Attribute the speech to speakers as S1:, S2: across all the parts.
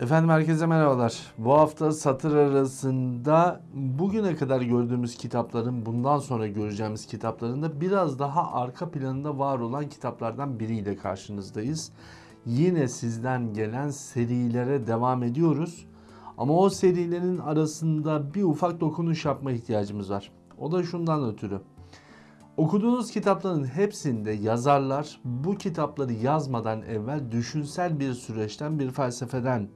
S1: Efendim herkese merhabalar. Bu hafta satır arasında bugüne kadar gördüğümüz kitapların bundan sonra göreceğimiz kitaplarında biraz daha arka planında var olan kitaplardan biriyle karşınızdayız. Yine sizden gelen serilere devam ediyoruz. Ama o serilerin arasında bir ufak dokunuş yapma ihtiyacımız var. O da şundan ötürü. Okuduğunuz kitapların hepsinde yazarlar bu kitapları yazmadan evvel düşünsel bir süreçten, bir felsefeden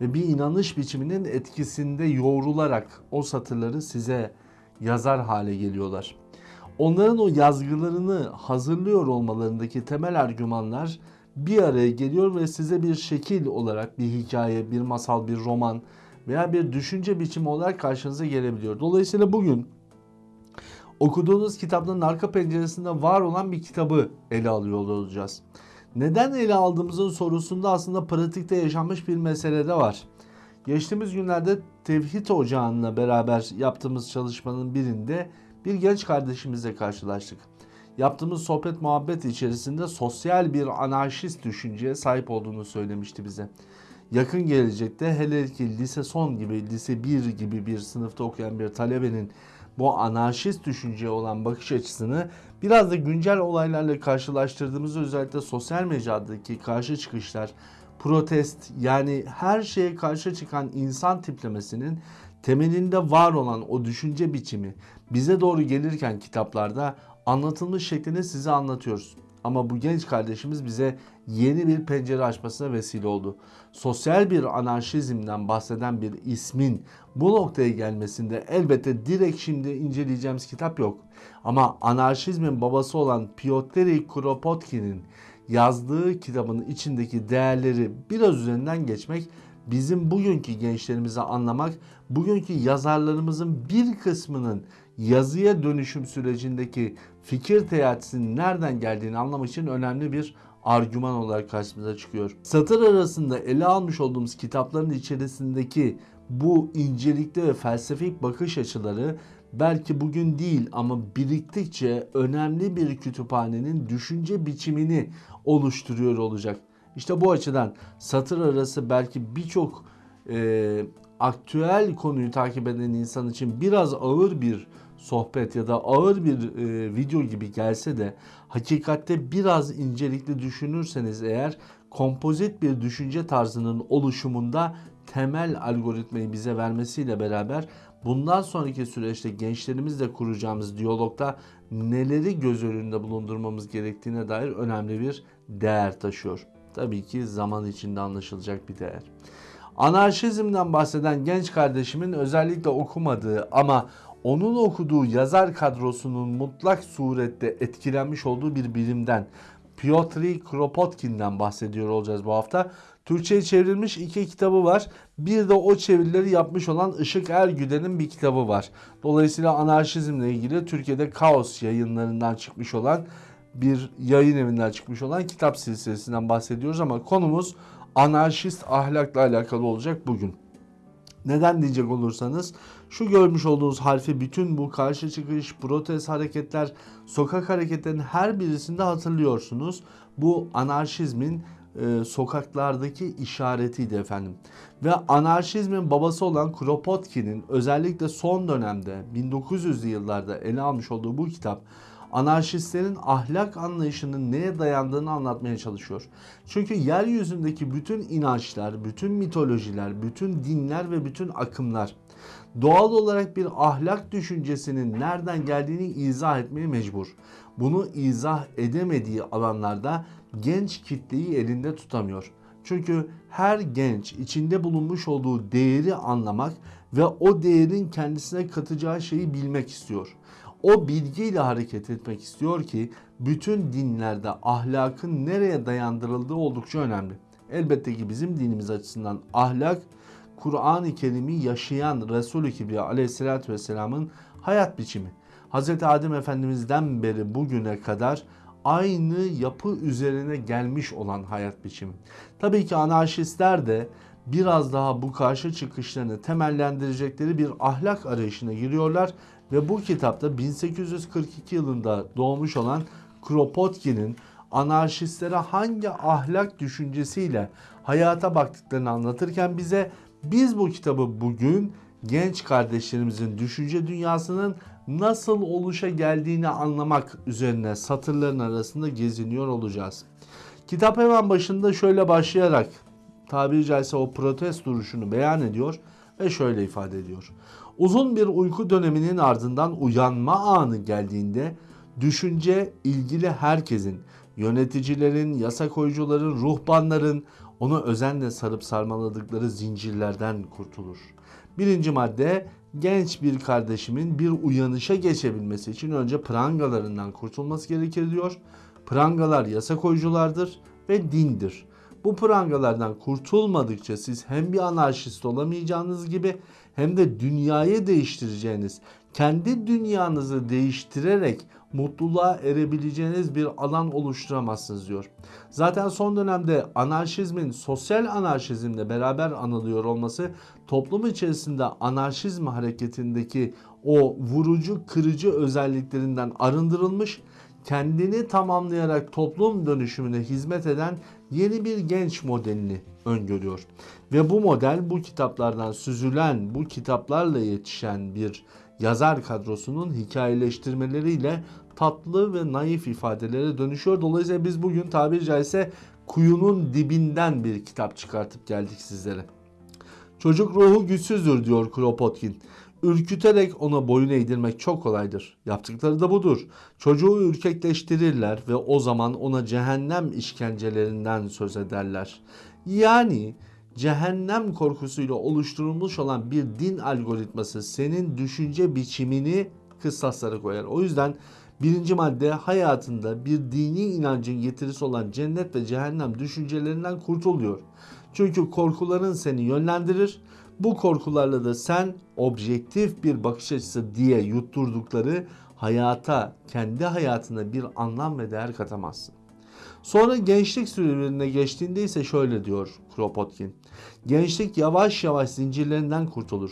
S1: ve bir inanış biçiminin etkisinde yoğrularak o satırları size yazar hale geliyorlar. Onların o yazgılarını hazırlıyor olmalarındaki temel argümanlar bir araya geliyor ve size bir şekil olarak bir hikaye, bir masal, bir roman veya bir düşünce biçimi olarak karşınıza gelebiliyor. Dolayısıyla bugün okuduğunuz kitapların arka penceresinde var olan bir kitabı ele alıyor olacağız. Neden ele aldığımızın sorusunda aslında pratikte yaşanmış bir mesele de var. Geçtiğimiz günlerde Tevhid Ocağı'nla beraber yaptığımız çalışmanın birinde bir genç kardeşimizle karşılaştık. Yaptığımız sohbet muhabbet içerisinde sosyal bir anarşist düşünceye sahip olduğunu söylemişti bize. Yakın gelecekte hele ki lise son gibi, lise 1 gibi bir sınıfta okuyan bir talebenin bu anarşist düşünceye olan bakış açısını biraz da güncel olaylarla karşılaştırdığımızda özellikle sosyal mecradaki karşı çıkışlar, protest yani her şeye karşı çıkan insan tiplemesinin temelinde var olan o düşünce biçimi bize doğru gelirken kitaplarda anlatılmış şeklini size anlatıyoruz. Ama bu genç kardeşimiz bize yeni bir pencere açmasına vesile oldu. Sosyal bir anarşizmden bahseden bir ismin bu noktaya gelmesinde elbette direkt şimdi inceleyeceğimiz kitap yok. Ama anarşizmin babası olan Piotr Kropotkin'in yazdığı kitabın içindeki değerleri biraz üzerinden geçmek bizim bugünkü gençlerimize anlamak, bugünkü yazarlarımızın bir kısmının yazıya dönüşüm sürecindeki fikir teatisinin nereden geldiğini anlamak için önemli bir argüman olarak karşımıza çıkıyor. Satır arasında ele almış olduğumuz kitapların içerisindeki bu incelikli ve felsefik bakış açıları belki bugün değil ama biriktikçe önemli bir kütüphanenin düşünce biçimini oluşturuyor olacak. İşte bu açıdan satır arası belki birçok e, aktüel konuyu takip eden insan için biraz ağır bir sohbet ya da ağır bir e, video gibi gelse de hakikatte biraz incelikli düşünürseniz eğer kompozit bir düşünce tarzının oluşumunda temel algoritmayı bize vermesiyle beraber bundan sonraki süreçte gençlerimizle kuracağımız diyalogda neleri göz önünde bulundurmamız gerektiğine dair önemli bir değer taşıyor. Tabii ki zaman içinde anlaşılacak bir değer. Anarşizmden bahseden genç kardeşimin özellikle okumadığı ama onun okuduğu yazar kadrosunun mutlak surette etkilenmiş olduğu bir bilimden Piotr Kropotkin'den bahsediyor olacağız bu hafta. Türkçe'ye çevrilmiş iki kitabı var. Bir de o çevirileri yapmış olan Işık Ergüden'in bir kitabı var. Dolayısıyla anarşizmle ilgili Türkiye'de Kaos yayınlarından çıkmış olan bir yayın evinden çıkmış olan kitap silsilesinden bahsediyoruz ama konumuz anarşist ahlakla alakalı olacak bugün. Neden diyecek olursanız şu görmüş olduğunuz harfi bütün bu karşı çıkış, protest hareketler, sokak hareketlerinin her birisinde hatırlıyorsunuz. Bu anarşizmin e, sokaklardaki işaretiydi efendim. Ve anarşizmin babası olan Kropotkin'in özellikle son dönemde 1900'lü yıllarda ele almış olduğu bu kitap anarşistlerin ahlak anlayışının neye dayandığını anlatmaya çalışıyor. Çünkü yeryüzündeki bütün inançlar, bütün mitolojiler, bütün dinler ve bütün akımlar doğal olarak bir ahlak düşüncesinin nereden geldiğini izah etmeye mecbur. Bunu izah edemediği alanlarda genç kitleyi elinde tutamıyor. Çünkü her genç içinde bulunmuş olduğu değeri anlamak ve o değerin kendisine katacağı şeyi bilmek istiyor. O bilgiyle hareket etmek istiyor ki bütün dinlerde ahlakın nereye dayandırıldığı oldukça önemli. Elbette ki bizim dinimiz açısından ahlak Kur'an-ı Kerim'i yaşayan Resulü Kibriya aleyhissalatü vesselamın hayat biçimi. Hz. Adem Efendimiz'den beri bugüne kadar aynı yapı üzerine gelmiş olan hayat biçimi. Tabii ki anarşistler de biraz daha bu karşı çıkışlarını temellendirecekleri bir ahlak arayışına giriyorlar ve bu kitapta 1842 yılında doğmuş olan Kropotkin'in anarşistlere hangi ahlak düşüncesiyle hayata baktıklarını anlatırken bize biz bu kitabı bugün genç kardeşlerimizin düşünce dünyasının nasıl oluşa geldiğini anlamak üzerine satırların arasında geziniyor olacağız. Kitap hemen başında şöyle başlayarak tabiri caizse o protest duruşunu beyan ediyor ve şöyle ifade ediyor. Uzun bir uyku döneminin ardından uyanma anı geldiğinde düşünce ilgili herkesin, yöneticilerin, yasa koyucuların, ruhbanların onu özenle sarıp sarmaladıkları zincirlerden kurtulur. Birinci madde genç bir kardeşimin bir uyanışa geçebilmesi için önce prangalarından kurtulması gerekir diyor. Prangalar yasa koyuculardır ve dindir. Bu prangalardan kurtulmadıkça siz hem bir anarşist olamayacağınız gibi hem de dünyayı değiştireceğiniz, kendi dünyanızı değiştirerek mutluluğa erebileceğiniz bir alan oluşturamazsınız diyor. Zaten son dönemde anarşizmin sosyal anarşizmle beraber anılıyor olması toplum içerisinde anarşizm hareketindeki o vurucu, kırıcı özelliklerinden arındırılmış kendini tamamlayarak toplum dönüşümüne hizmet eden yeni bir genç modelini öngörüyor. Ve bu model bu kitaplardan süzülen, bu kitaplarla yetişen bir yazar kadrosunun hikayeleştirmeleriyle tatlı ve naif ifadelere dönüşüyor. Dolayısıyla biz bugün tabiri caizse kuyunun dibinden bir kitap çıkartıp geldik sizlere. Çocuk ruhu güçsüzdür diyor Kropotkin. Ürküterek ona boyun eğdirmek çok kolaydır. Yaptıkları da budur. Çocuğu ürkekleştirirler ve o zaman ona cehennem işkencelerinden söz ederler. Yani cehennem korkusuyla oluşturulmuş olan bir din algoritması senin düşünce biçimini kıstaslara koyar. O yüzden birinci madde hayatında bir dini inancın getirisi olan cennet ve cehennem düşüncelerinden kurtuluyor. Çünkü korkuların seni yönlendirir. Bu korkularla da sen objektif bir bakış açısı diye yutturdukları hayata, kendi hayatına bir anlam ve değer katamazsın. Sonra gençlik sürelerine geçtiğinde ise şöyle diyor Kropotkin. Gençlik yavaş yavaş zincirlerinden kurtulur.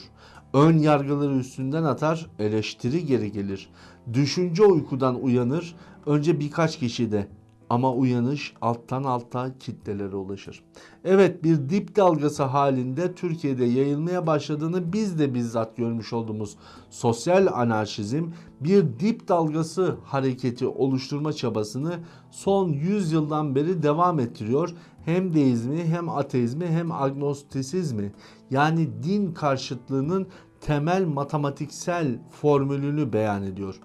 S1: Ön yargıları üstünden atar, eleştiri geri gelir. Düşünce uykudan uyanır, önce birkaç kişi de ama uyanış alttan alta kitlelere ulaşır. Evet bir dip dalgası halinde Türkiye'de yayılmaya başladığını biz de bizzat görmüş olduğumuz sosyal anarşizm bir dip dalgası hareketi oluşturma çabasını son 100 yıldan beri devam ettiriyor. Hem deizmi hem ateizmi hem agnostisizmi yani din karşıtlığının temel matematiksel formülünü beyan ediyor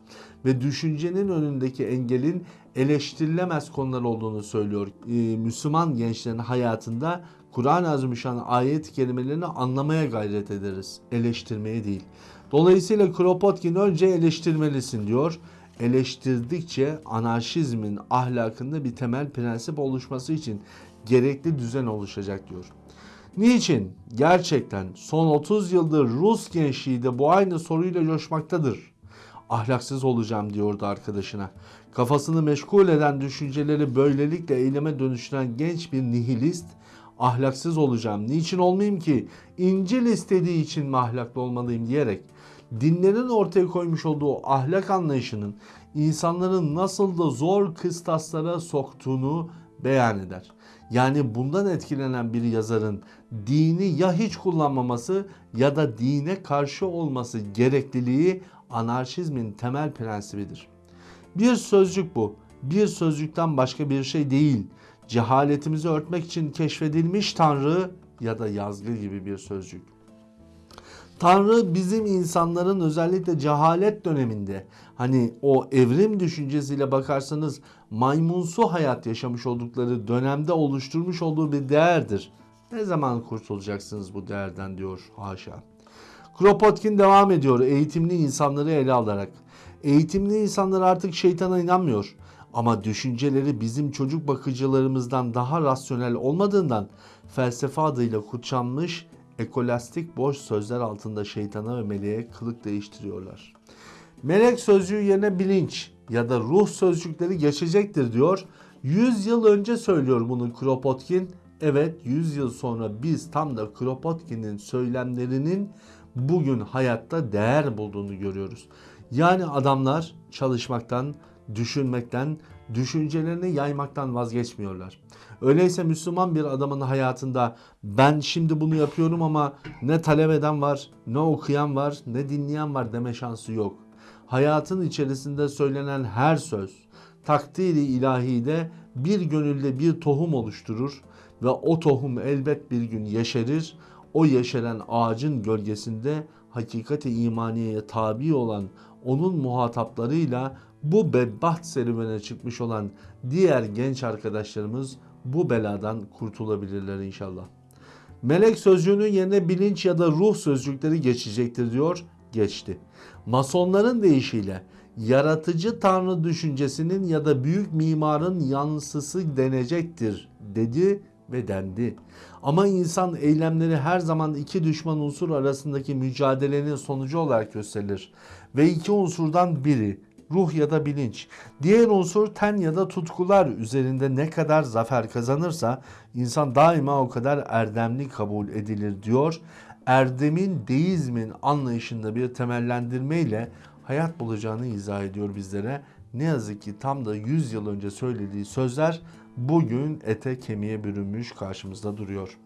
S1: ve düşüncenin önündeki engelin eleştirilemez konular olduğunu söylüyor. Ee, Müslüman gençlerin hayatında Kur'an-ı Azimüşşan ayet kelimelerini anlamaya gayret ederiz. Eleştirmeye değil. Dolayısıyla Kropotkin önce eleştirmelisin diyor. Eleştirdikçe anarşizmin ahlakında bir temel prensip oluşması için gerekli düzen oluşacak diyor. Niçin? Gerçekten son 30 yıldır Rus gençliği de bu aynı soruyla coşmaktadır. Ahlaksız olacağım diyordu arkadaşına. Kafasını meşgul eden düşünceleri böylelikle eyleme dönüştüren genç bir nihilist ahlaksız olacağım. Niçin olmayayım ki? İncil istediği için mi ahlaklı olmalıyım diyerek dinlerin ortaya koymuş olduğu ahlak anlayışının insanların nasıl da zor kıstaslara soktuğunu beyan eder. Yani bundan etkilenen bir yazarın dini ya hiç kullanmaması ya da dine karşı olması gerekliliği anarşizmin temel prensibidir. Bir sözcük bu. Bir sözcükten başka bir şey değil. Cehaletimizi örtmek için keşfedilmiş Tanrı ya da yazgı gibi bir sözcük. Tanrı bizim insanların özellikle cehalet döneminde hani o evrim düşüncesiyle bakarsanız maymunsu hayat yaşamış oldukları dönemde oluşturmuş olduğu bir değerdir. Ne zaman kurtulacaksınız bu değerden diyor haşa. Kropotkin devam ediyor eğitimli insanları ele alarak. Eğitimli insanlar artık şeytana inanmıyor. Ama düşünceleri bizim çocuk bakıcılarımızdan daha rasyonel olmadığından felsefe adıyla kutsanmış ekolastik boş sözler altında şeytana ve meleğe kılık değiştiriyorlar. Melek sözcüğü yerine bilinç ya da ruh sözcükleri geçecektir diyor. 100 yıl önce söylüyor bunu Kropotkin. Evet 100 yıl sonra biz tam da Kropotkin'in söylemlerinin bugün hayatta değer bulduğunu görüyoruz. Yani adamlar çalışmaktan, düşünmekten, düşüncelerini yaymaktan vazgeçmiyorlar. Öyleyse Müslüman bir adamın hayatında ben şimdi bunu yapıyorum ama ne talep eden var, ne okuyan var, ne dinleyen var deme şansı yok. Hayatın içerisinde söylenen her söz takdiri ilahide bir gönülde bir tohum oluşturur ve o tohum elbet bir gün yeşerir. O yeşeren ağacın gölgesinde hakikati imaniyeye tabi olan onun muhataplarıyla bu bedbaht serüvene çıkmış olan diğer genç arkadaşlarımız bu beladan kurtulabilirler inşallah. Melek sözcüğünün yerine bilinç ya da ruh sözcükleri geçecektir diyor. Geçti. Masonların deyişiyle yaratıcı tanrı düşüncesinin ya da büyük mimarın yansısı denecektir dedi ve dendi. Ama insan eylemleri her zaman iki düşman unsur arasındaki mücadelenin sonucu olarak gösterilir. Ve iki unsurdan biri ruh ya da bilinç. Diğer unsur ten ya da tutkular üzerinde ne kadar zafer kazanırsa insan daima o kadar erdemli kabul edilir diyor. Erdemin deizmin anlayışında bir temellendirmeyle hayat bulacağını izah ediyor bizlere. Ne yazık ki tam da 100 yıl önce söylediği sözler bugün ete kemiğe bürünmüş karşımızda duruyor.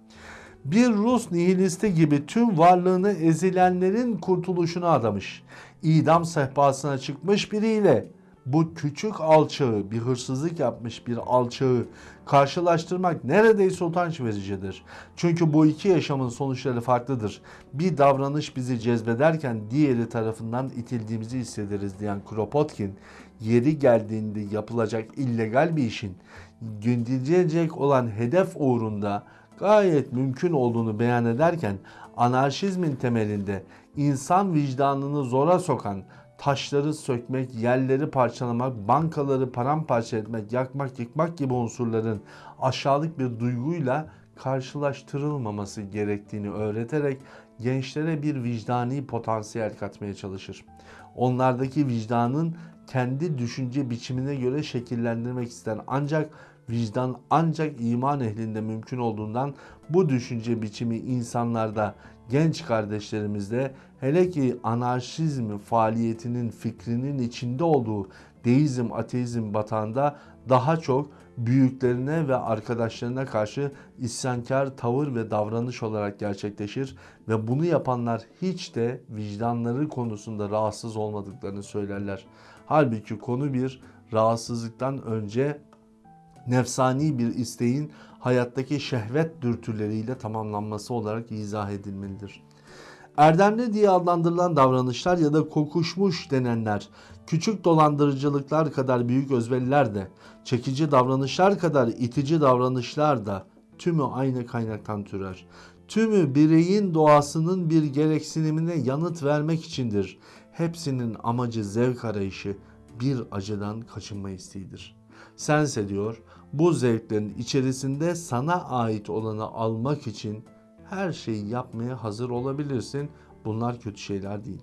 S1: Bir Rus nihilisti gibi tüm varlığını ezilenlerin kurtuluşuna adamış. İdam sehpasına çıkmış biriyle bu küçük alçağı, bir hırsızlık yapmış bir alçağı karşılaştırmak neredeyse utanç vericidir. Çünkü bu iki yaşamın sonuçları farklıdır. Bir davranış bizi cezbederken diğeri tarafından itildiğimizi hissederiz diyen Kropotkin, yeri geldiğinde yapılacak illegal bir işin gündüzecek olan hedef uğrunda gayet mümkün olduğunu beyan ederken anarşizmin temelinde insan vicdanını zora sokan taşları sökmek, yerleri parçalamak, bankaları paramparça etmek, yakmak, yıkmak gibi unsurların aşağılık bir duyguyla karşılaştırılmaması gerektiğini öğreterek gençlere bir vicdani potansiyel katmaya çalışır. Onlardaki vicdanın kendi düşünce biçimine göre şekillendirmek ister. Ancak vicdan ancak iman ehlinde mümkün olduğundan bu düşünce biçimi insanlarda, genç kardeşlerimizde hele ki anarşizm faaliyetinin fikrinin içinde olduğu deizm, ateizm batağında daha çok büyüklerine ve arkadaşlarına karşı isyankar tavır ve davranış olarak gerçekleşir ve bunu yapanlar hiç de vicdanları konusunda rahatsız olmadıklarını söylerler. Halbuki konu bir rahatsızlıktan önce nefsani bir isteğin hayattaki şehvet dürtüleriyle tamamlanması olarak izah edilmelidir. Erdemli diye adlandırılan davranışlar ya da kokuşmuş denenler, küçük dolandırıcılıklar kadar büyük özveriler de, çekici davranışlar kadar itici davranışlar da tümü aynı kaynaktan türer. Tümü bireyin doğasının bir gereksinimine yanıt vermek içindir. Hepsinin amacı zevk arayışı, bir acıdan kaçınma isteğidir. Sense diyor, bu zevklerin içerisinde sana ait olanı almak için her şeyi yapmaya hazır olabilirsin. Bunlar kötü şeyler değil.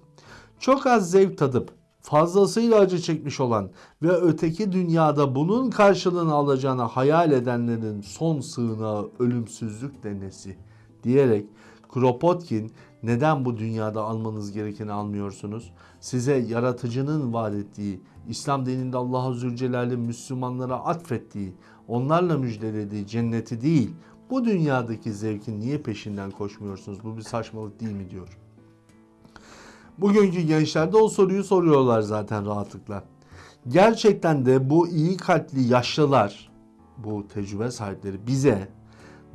S1: Çok az zevk tadıp fazlasıyla acı çekmiş olan ve öteki dünyada bunun karşılığını alacağını hayal edenlerin son sığınağı ölümsüzlük denesi diyerek Kropotkin neden bu dünyada almanız gerekeni almıyorsunuz? Size yaratıcının vaat ettiği, İslam dininde Allah'a Zülcelal'in Müslümanlara atfettiği, onlarla müjdelediği cenneti değil, bu dünyadaki zevkin niye peşinden koşmuyorsunuz? Bu bir saçmalık değil mi diyor. Bugünkü gençlerde o soruyu soruyorlar zaten rahatlıkla. Gerçekten de bu iyi kalpli yaşlılar, bu tecrübe sahipleri bize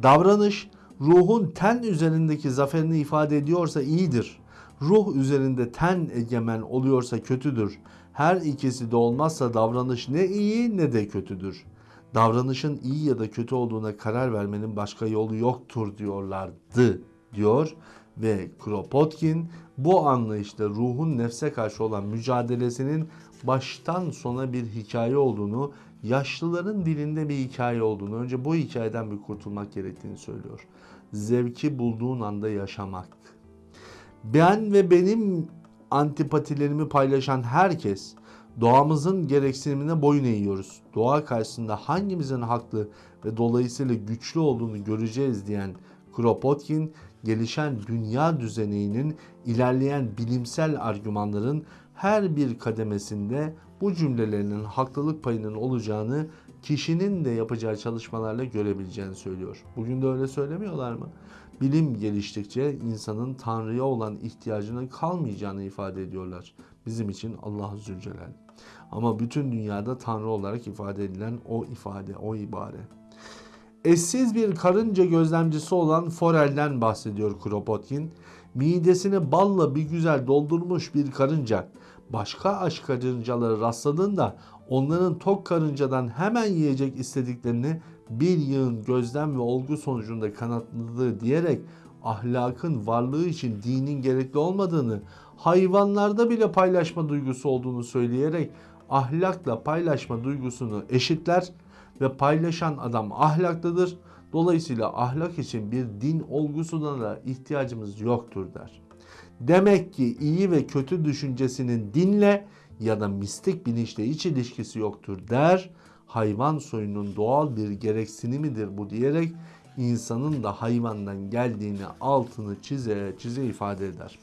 S1: davranış ruhun ten üzerindeki zaferini ifade ediyorsa iyidir. Ruh üzerinde ten egemen oluyorsa kötüdür. Her ikisi de olmazsa davranış ne iyi ne de kötüdür. Davranışın iyi ya da kötü olduğuna karar vermenin başka yolu yoktur diyorlardı diyor ve Kropotkin bu anlayışta ruhun nefse karşı olan mücadelesinin baştan sona bir hikaye olduğunu, yaşlıların dilinde bir hikaye olduğunu, önce bu hikayeden bir kurtulmak gerektiğini söylüyor. Zevki bulduğun anda yaşamak. Ben ve benim antipatilerimi paylaşan herkes doğamızın gereksinimine boyun eğiyoruz. Doğa karşısında hangimizin haklı ve dolayısıyla güçlü olduğunu göreceğiz diyen Kropotkin gelişen dünya düzeninin ilerleyen bilimsel argümanların her bir kademesinde bu cümlelerinin haklılık payının olacağını kişinin de yapacağı çalışmalarla görebileceğini söylüyor. Bugün de öyle söylemiyorlar mı? Bilim geliştikçe insanın Tanrı'ya olan ihtiyacının kalmayacağını ifade ediyorlar. Bizim için Allah Zülcelal. Ama bütün dünyada Tanrı olarak ifade edilen o ifade, o ibare. Eşsiz bir karınca gözlemcisi olan Forel'den bahsediyor Kropotkin. Midesini balla bir güzel doldurmuş bir karınca başka aç karıncaları rastladığında onların tok karıncadan hemen yiyecek istediklerini bir yığın gözlem ve olgu sonucunda kanıtladığı diyerek ahlakın varlığı için dinin gerekli olmadığını, hayvanlarda bile paylaşma duygusu olduğunu söyleyerek ahlakla paylaşma duygusunu eşitler ve paylaşan adam ahlaklıdır. Dolayısıyla ahlak için bir din olgusuna da ihtiyacımız yoktur der. Demek ki iyi ve kötü düşüncesinin dinle ya da mistik bilinçle hiç ilişkisi yoktur der. Hayvan soyunun doğal bir gereksinimidir bu diyerek insanın da hayvandan geldiğini altını çize çize ifade eder.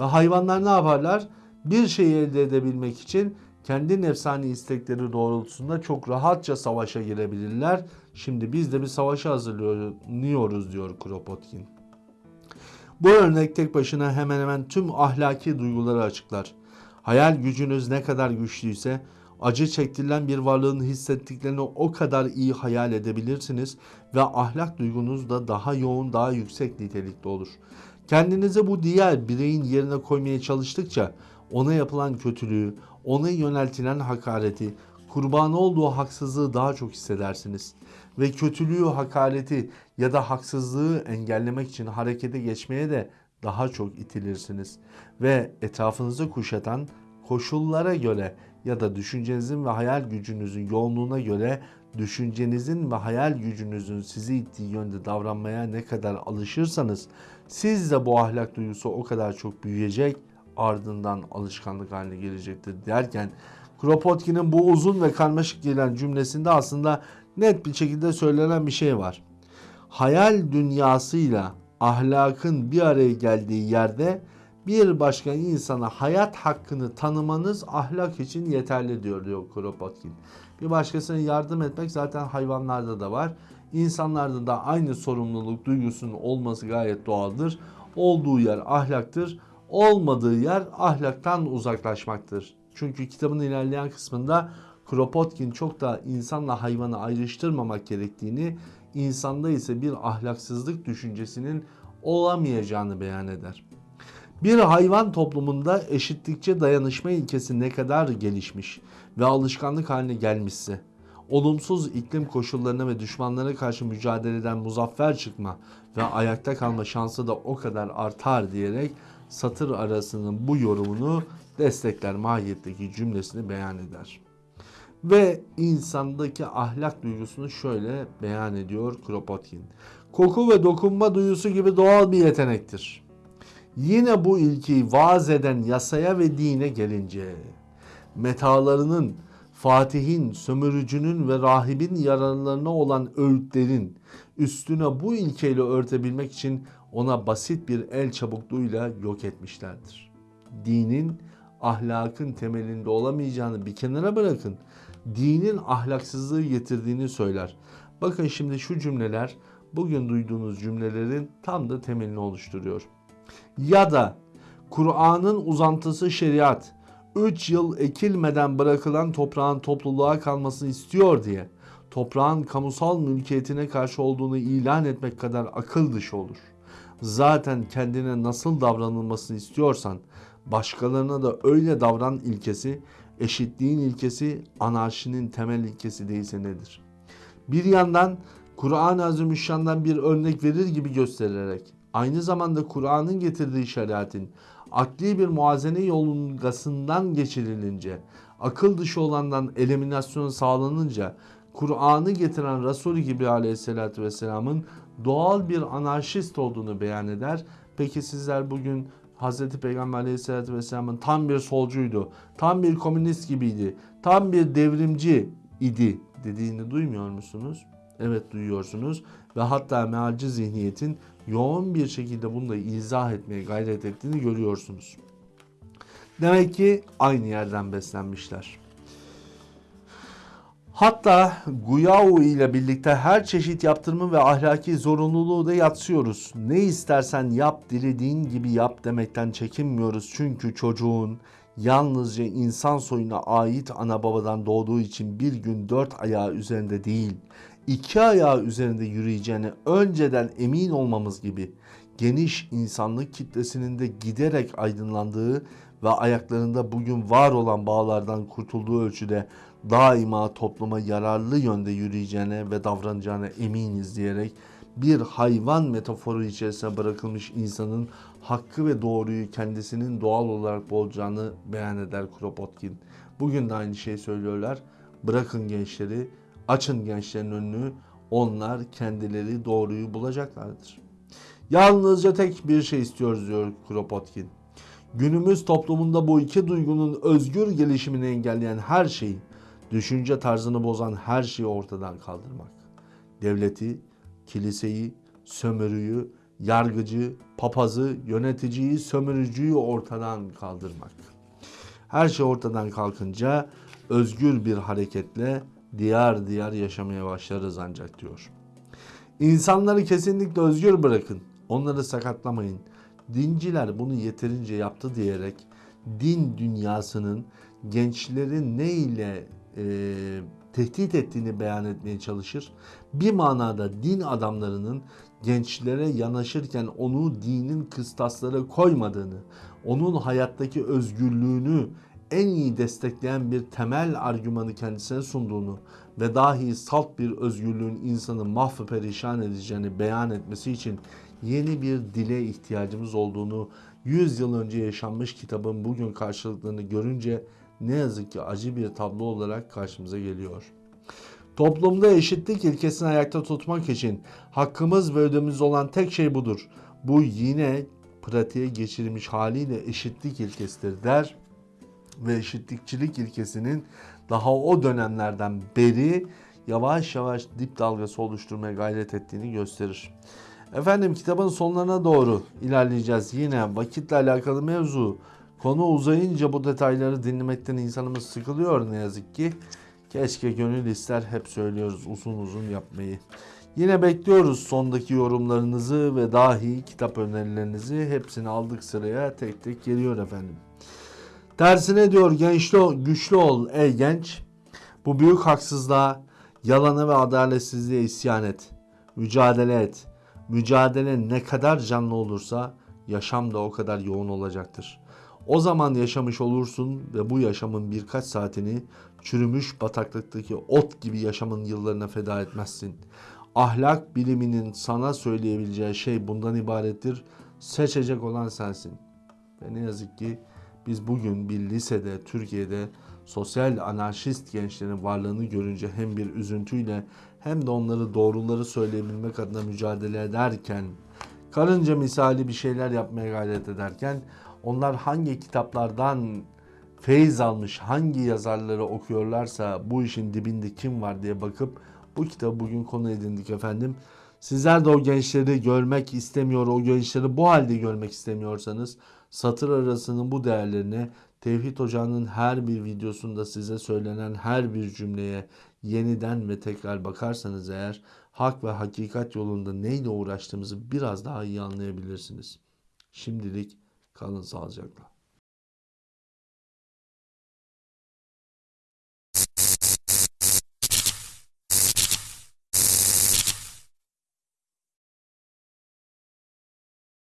S1: Ve hayvanlar ne yaparlar? Bir şeyi elde edebilmek için kendi nefsani istekleri doğrultusunda çok rahatça savaşa girebilirler. Şimdi biz de bir savaşa hazırlanıyoruz diyor Kropotkin. Bu örnek tek başına hemen hemen tüm ahlaki duyguları açıklar. Hayal gücünüz ne kadar güçlüyse acı çektirilen bir varlığın hissettiklerini o kadar iyi hayal edebilirsiniz ve ahlak duygunuz da daha yoğun, daha yüksek nitelikte olur. Kendinizi bu diğer bireyin yerine koymaya çalıştıkça ona yapılan kötülüğü, ona yöneltilen hakareti, kurbanı olduğu haksızlığı daha çok hissedersiniz. Ve kötülüğü, hakareti ya da haksızlığı engellemek için harekete geçmeye de daha çok itilirsiniz. Ve etrafınızı kuşatan koşullara göre ya da düşüncenizin ve hayal gücünüzün yoğunluğuna göre düşüncenizin ve hayal gücünüzün sizi ittiği yönde davranmaya ne kadar alışırsanız siz de bu ahlak duygusu o kadar çok büyüyecek ardından alışkanlık haline gelecektir derken Kropotkin'in bu uzun ve karmaşık gelen cümlesinde aslında net bir şekilde söylenen bir şey var. Hayal dünyasıyla ahlakın bir araya geldiği yerde bir başka insana hayat hakkını tanımanız ahlak için yeterli diyor diyor Kropotkin. Bir başkasına yardım etmek zaten hayvanlarda da var. İnsanlarda da aynı sorumluluk duygusunun olması gayet doğaldır. Olduğu yer ahlaktır. Olmadığı yer ahlaktan uzaklaşmaktır. Çünkü kitabın ilerleyen kısmında Kropotkin çok da insanla hayvanı ayrıştırmamak gerektiğini, insanda ise bir ahlaksızlık düşüncesinin olamayacağını beyan eder. Bir hayvan toplumunda eşitlikçe dayanışma ilkesi ne kadar gelişmiş ve alışkanlık haline gelmişse, olumsuz iklim koşullarına ve düşmanlara karşı mücadeleden muzaffer çıkma ve ayakta kalma şansı da o kadar artar diyerek satır arasının bu yorumunu destekler mahiyetteki cümlesini beyan eder. Ve insandaki ahlak duygusunu şöyle beyan ediyor Kropotkin. Koku ve dokunma duyusu gibi doğal bir yetenektir. Yine bu ilkeyi vaaz eden yasaya ve dine gelince metalarının, Fatih'in, sömürücünün ve rahibin yararlarına olan öğütlerin üstüne bu ilkeyle örtebilmek için ona basit bir el çabukluğuyla yok etmişlerdir. Dinin ahlakın temelinde olamayacağını bir kenara bırakın. Dinin ahlaksızlığı getirdiğini söyler. Bakın şimdi şu cümleler bugün duyduğunuz cümlelerin tam da temelini oluşturuyor. Ya da Kur'an'ın uzantısı şeriat 3 yıl ekilmeden bırakılan toprağın topluluğa kalmasını istiyor diye toprağın kamusal mülkiyetine karşı olduğunu ilan etmek kadar akıl dışı olur. Zaten kendine nasıl davranılmasını istiyorsan başkalarına da öyle davran ilkesi, eşitliğin ilkesi, anarşinin temel ilkesi değilse nedir? Bir yandan Kur'an-ı Azimüşşan'dan bir örnek verir gibi göstererek aynı zamanda Kur'an'ın getirdiği şeriatin akli bir muazene yolungasından geçirilince, akıl dışı olandan eliminasyon sağlanınca Kur'an'ı getiren Resul gibi aleyhissalatü vesselamın doğal bir anarşist olduğunu beyan eder. Peki sizler bugün Hz. Peygamber aleyhissalatü vesselamın tam bir solcuydu, tam bir komünist gibiydi, tam bir devrimci idi dediğini duymuyor musunuz? Evet duyuyorsunuz ve hatta mealci zihniyetin yoğun bir şekilde bunu da izah etmeye gayret ettiğini görüyorsunuz. Demek ki aynı yerden beslenmişler. Hatta Guyao ile birlikte her çeşit yaptırımı ve ahlaki zorunluluğu da yatsıyoruz. Ne istersen yap, dilediğin gibi yap demekten çekinmiyoruz. Çünkü çocuğun yalnızca insan soyuna ait ana babadan doğduğu için bir gün dört ayağı üzerinde değil, iki ayağı üzerinde yürüyeceğine önceden emin olmamız gibi geniş insanlık kitlesinin de giderek aydınlandığı ve ayaklarında bugün var olan bağlardan kurtulduğu ölçüde daima topluma yararlı yönde yürüyeceğine ve davranacağına eminiz diyerek bir hayvan metaforu içerisine bırakılmış insanın hakkı ve doğruyu kendisinin doğal olarak bulacağını beyan eder Kropotkin. Bugün de aynı şeyi söylüyorlar. Bırakın gençleri, açın gençlerin önünü, onlar kendileri doğruyu bulacaklardır. Yalnızca tek bir şey istiyoruz diyor Kropotkin. Günümüz toplumunda bu iki duygunun özgür gelişimini engelleyen her şeyi, düşünce tarzını bozan her şeyi ortadan kaldırmak. Devleti, kiliseyi, sömürüyü, yargıcı, papazı, yöneticiyi, sömürücüyü ortadan kaldırmak. Her şey ortadan kalkınca özgür bir hareketle diyar diyar yaşamaya başlarız ancak diyor. İnsanları kesinlikle özgür bırakın. Onları sakatlamayın. Dinciler bunu yeterince yaptı diyerek din dünyasının gençleri ne ile e, tehdit ettiğini beyan etmeye çalışır. Bir manada din adamlarının gençlere yanaşırken onu dinin kıstaslara koymadığını, onun hayattaki özgürlüğünü en iyi destekleyen bir temel argümanı kendisine sunduğunu ve dahi salt bir özgürlüğün insanı mahvı perişan edeceğini beyan etmesi için yeni bir dile ihtiyacımız olduğunu 100 yıl önce yaşanmış kitabın bugün karşılıklarını görünce ne yazık ki acı bir tablo olarak karşımıza geliyor. Toplumda eşitlik ilkesini ayakta tutmak için hakkımız ve ödümüz olan tek şey budur. Bu yine pratiğe geçirilmiş haliyle eşitlik ilkesidir der ve eşitlikçilik ilkesinin daha o dönemlerden beri yavaş yavaş dip dalgası oluşturmaya gayret ettiğini gösterir. Efendim kitabın sonlarına doğru ilerleyeceğiz. Yine vakitle alakalı mevzu. Konu uzayınca bu detayları dinlemekten insanımız sıkılıyor ne yazık ki. Keşke gönül ister hep söylüyoruz uzun uzun yapmayı. Yine bekliyoruz sondaki yorumlarınızı ve dahi kitap önerilerinizi. Hepsini aldık sıraya tek tek geliyor efendim. Tersine diyor gençli ol, güçlü ol ey genç. Bu büyük haksızlığa, yalana ve adaletsizliğe isyan et. Mücadele et. Mücadele ne kadar canlı olursa yaşam da o kadar yoğun olacaktır. O zaman yaşamış olursun ve bu yaşamın birkaç saatini çürümüş bataklıktaki ot gibi yaşamın yıllarına feda etmezsin. Ahlak biliminin sana söyleyebileceği şey bundan ibarettir. Seçecek olan sensin. Ve ne yazık ki biz bugün bir lisede, Türkiye'de sosyal anarşist gençlerin varlığını görünce hem bir üzüntüyle hem de onları doğruları söyleyebilmek adına mücadele ederken, karınca misali bir şeyler yapmaya gayret ederken onlar hangi kitaplardan feyiz almış, hangi yazarları okuyorlarsa bu işin dibinde kim var diye bakıp bu kitabı bugün konu edindik efendim. Sizler de o gençleri görmek istemiyor, o gençleri bu halde görmek istemiyorsanız satır arasının bu değerlerine Tevhid Hoca'nın her bir videosunda size söylenen her bir cümleye yeniden ve tekrar bakarsanız eğer hak ve hakikat yolunda neyle uğraştığımızı biraz daha iyi anlayabilirsiniz. Şimdilik kalın sağlıcakla.